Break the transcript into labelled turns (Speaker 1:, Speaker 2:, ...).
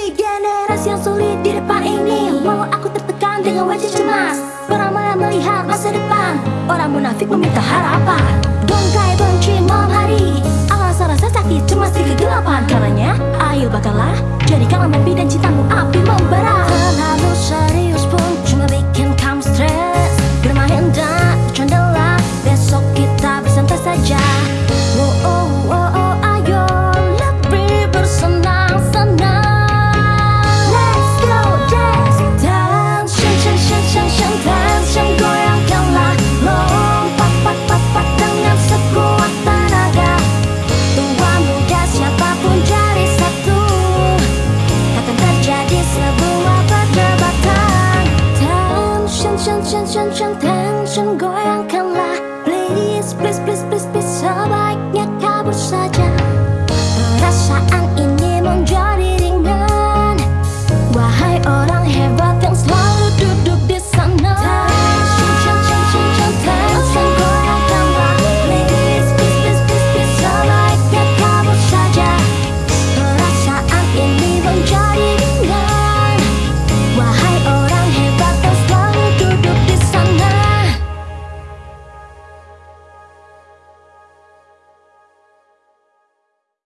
Speaker 1: Jadi generasi yang sulit di depan ini. Walau aku tertekan dengan wajah cemas. Orang melihat masa depan. Orang munafik meminta harapan. Bungkai benci malam hari. Alasan rasa sakit cemas di kegelapan. Karena ayo bakallah jadikan mimpi dan cintamu ฉันฉันแทงฉันก็ยังคันลา please please, please.